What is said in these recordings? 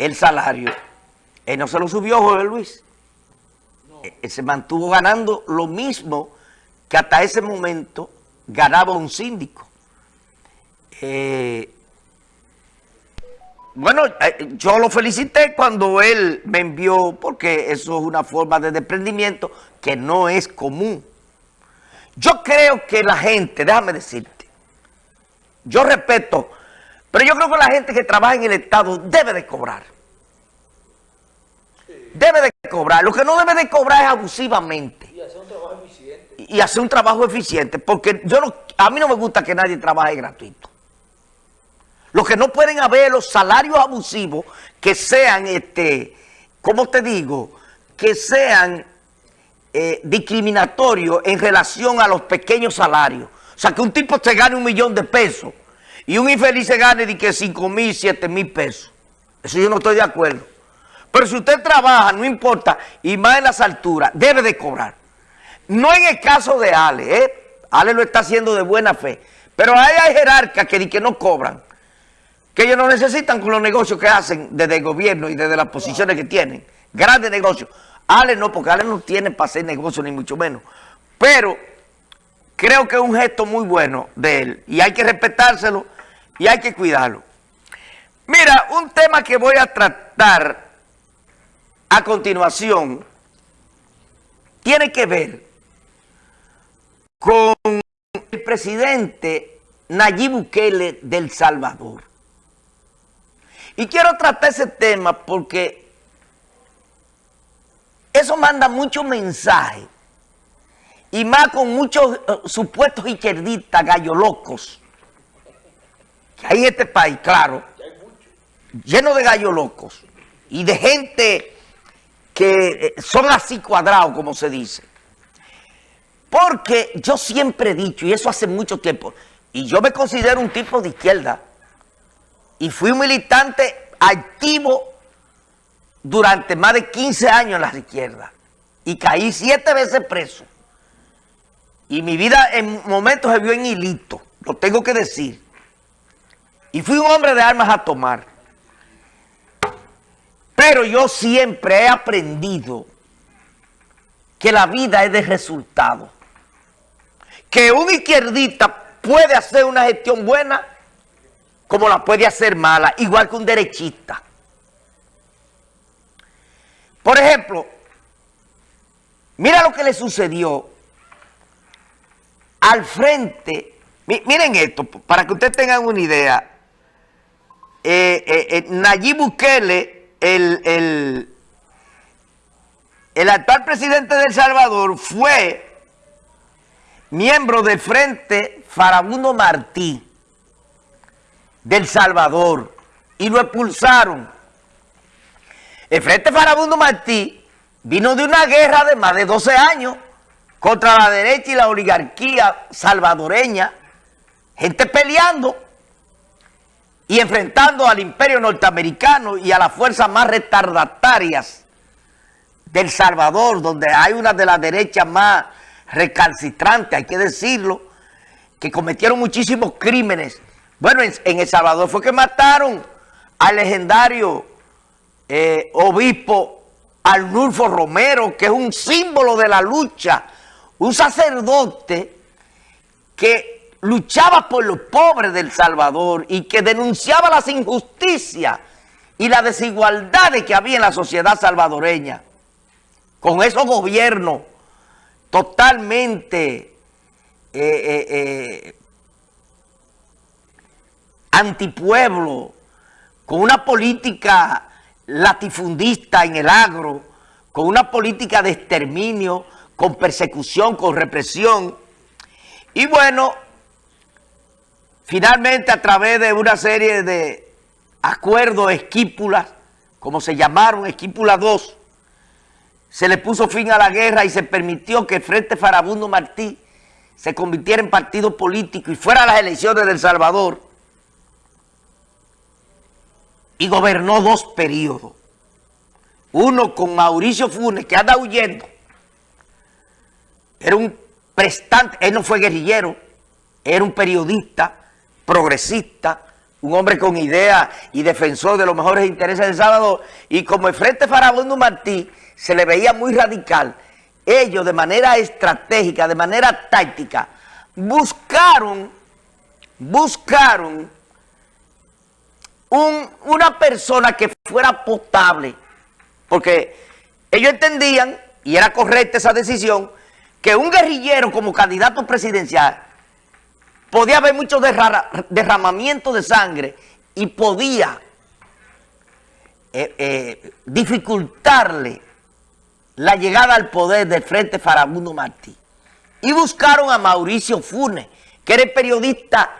el salario, él no se lo subió Jorge Luis. Él se mantuvo ganando lo mismo que hasta ese momento ganaba un síndico. Eh, bueno, eh, yo lo felicité cuando él me envió, porque eso es una forma de desprendimiento que no es común. Yo creo que la gente, déjame decirte, yo respeto, pero yo creo que la gente que trabaja en el Estado debe de cobrar. Debe de cobrar. Lo que no debe de cobrar es abusivamente. Y hacer un trabajo eficiente. Y hacer un trabajo eficiente, porque yo no, a mí no me gusta que nadie trabaje gratuito. Lo que no pueden haber los salarios abusivos que sean, este, ¿cómo te digo? Que sean eh, discriminatorios en relación a los pequeños salarios. O sea, que un tipo se gane un millón de pesos y un infeliz se gane de que 5 mil, 7 mil pesos. Eso yo no estoy de acuerdo. Pero si usted trabaja, no importa, y más en las alturas, debe de cobrar. No en el caso de Ale, ¿eh? Ale lo está haciendo de buena fe. Pero hay jerarcas que, que no cobran que ellos no necesitan con los negocios que hacen desde el gobierno y desde las posiciones que tienen. Grandes negocios. Ale no, porque Ale no tiene para hacer negocio ni mucho menos. Pero creo que es un gesto muy bueno de él y hay que respetárselo y hay que cuidarlo. Mira, un tema que voy a tratar a continuación tiene que ver con el presidente Nayib Bukele del Salvador. Y quiero tratar ese tema porque eso manda muchos mensajes. Y más con muchos eh, supuestos izquierdistas, gallo locos. Que hay este país, claro. Lleno de gallo locos. Y de gente que eh, son así cuadrados, como se dice. Porque yo siempre he dicho, y eso hace mucho tiempo, y yo me considero un tipo de izquierda, y fui un militante activo durante más de 15 años en la izquierda y caí siete veces preso. Y mi vida en momentos se vio en hilito, lo tengo que decir. Y fui un hombre de armas a tomar. Pero yo siempre he aprendido que la vida es de resultado. Que un izquierdista puede hacer una gestión buena como la puede hacer mala, igual que un derechista. Por ejemplo, mira lo que le sucedió al frente. Miren esto, para que ustedes tengan una idea. Eh, eh, eh, Nayib Bukele, el, el, actual presidente de El Salvador, fue miembro del Frente Farabundo Martí del Salvador y lo expulsaron. El Frente Farabundo Martí vino de una guerra de más de 12 años contra la derecha y la oligarquía salvadoreña, gente peleando y enfrentando al imperio norteamericano y a las fuerzas más retardatarias del Salvador, donde hay una de las derechas más recalcitrantes, hay que decirlo, que cometieron muchísimos crímenes. Bueno, en, El Salvador fue que mataron al legendario eh, obispo Arnulfo Romero, que es un símbolo de la lucha, un sacerdote que luchaba por los pobres del Salvador y que denunciaba las injusticias y las desigualdades que había en la sociedad salvadoreña. Con esos gobiernos totalmente eh, eh, antipueblo, con una política latifundista en el agro, con una política de exterminio, con persecución, con represión. Y bueno, finalmente a través de una serie de acuerdos, esquípulas, como se llamaron, esquípula 2, se le puso fin a la guerra y se permitió que el Frente Farabundo Martí se convirtiera en partido político y fuera a las elecciones de El Salvador y gobernó dos periodos. Uno con Mauricio Funes, que anda huyendo. Era un prestante, él no fue guerrillero, era un periodista, progresista, un hombre con idea y defensor de los mejores intereses de Salvador, y como el Frente Farabundo Martí se le veía muy radical, ellos de manera estratégica, de manera táctica, buscaron, buscaron una persona que fuera potable, porque ellos entendían, y era correcta esa decisión, que un guerrillero como candidato presidencial podía haber mucho derramamiento de sangre y podía eh, eh, dificultarle la llegada al poder del Frente Farabundo Martí. Y buscaron a Mauricio Funes, que era el periodista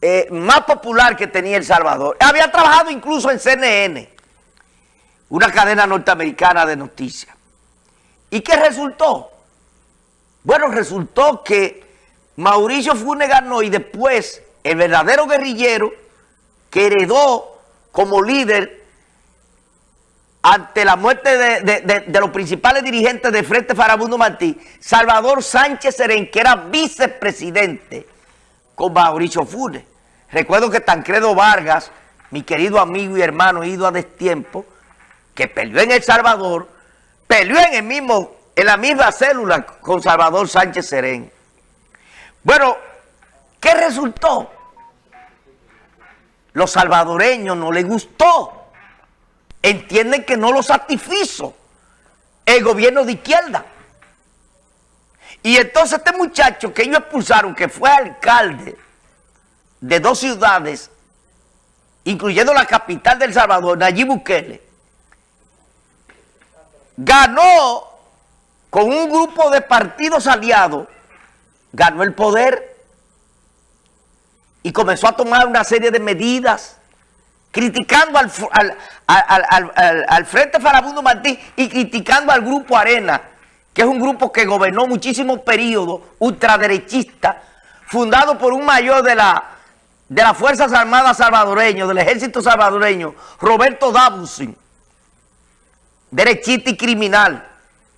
eh, más popular que tenía El Salvador. Había trabajado incluso en CNN, una cadena norteamericana de noticias. ¿Y qué resultó? Bueno, resultó que Mauricio Funes ganó y después el verdadero guerrillero que heredó como líder ante la muerte de, los principales dirigentes de Frente Farabundo Martí, Salvador Sánchez Serén, que era vicepresidente con Mauricio Funes. Recuerdo que Tancredo Vargas, mi querido amigo y hermano ido a destiempo, que peleó en El Salvador, peleó en el mismo, en la misma célula con Salvador Sánchez Serén. Bueno, ¿qué resultó? Los salvadoreños no les gustó. Entienden que no lo satisfizo el gobierno de izquierda. Y entonces este muchacho que ellos expulsaron, que fue alcalde de dos ciudades, incluyendo la capital del Salvador, Nayib Bukele, ganó con un grupo de partidos aliados ganó el poder y comenzó a tomar una serie de medidas criticando al, al, Frente Farabundo Martí y criticando al Grupo Arena, que es un grupo que gobernó muchísimos periodos, ultraderechista, fundado por un mayor de, la, de las Fuerzas Armadas salvadoreño, del Ejército salvadoreño, Roberto Dabusin, derechista y criminal